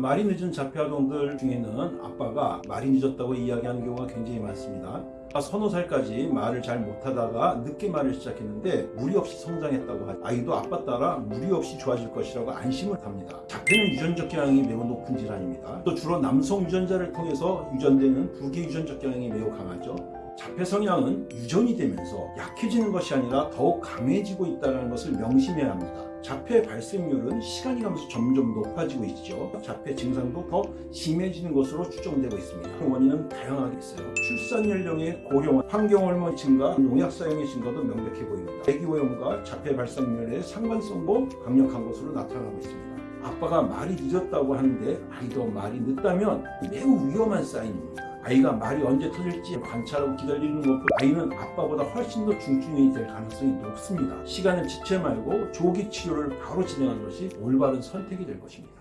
말이 늦은 자폐 아동들 중에는 아빠가 말이 늦었다고 이야기하는 경우가 굉장히 많습니다. 서너 살까지 말을 잘 못하다가 늦게 말을 시작했는데 무리 없이 성장했다고 하죠. 아이도 아빠 따라 무리 없이 좋아질 것이라고 안심을 합니다. 자폐는 유전적 경향이 매우 높은 질환입니다. 또 주로 남성 유전자를 통해서 유전되는 부계 유전적 경향이 매우 강하죠. 자폐 성향은 유전이 되면서 약해지는 것이 아니라 더욱 강해지고 있다는 것을 명심해야 합니다. 자폐 발생률은 시간이 가면서 점점 높아지고 있죠. 자폐 증상도 더 심해지는 것으로 추정되고 있습니다. 원인은 다양하게 있어요. 출산 연령의 고령, 환경 호르몬 증가, 농약 사용의 증가도 명백해 보입니다. 대기오염과 자폐 발생률의 상관성도 강력한 것으로 나타나고 있습니다. 아빠가 말이 늦었다고 하는데 아이도 말이 늦다면 매우 위험한 사인입니다. 아이가 말이 언제 터질지 관찰하고 기다리는 것보다 아이는 아빠보다 훨씬 더 중증이 될 가능성이 높습니다. 시간을 지체 말고 조기 치료를 바로 진행하는 것이 올바른 선택이 될 것입니다.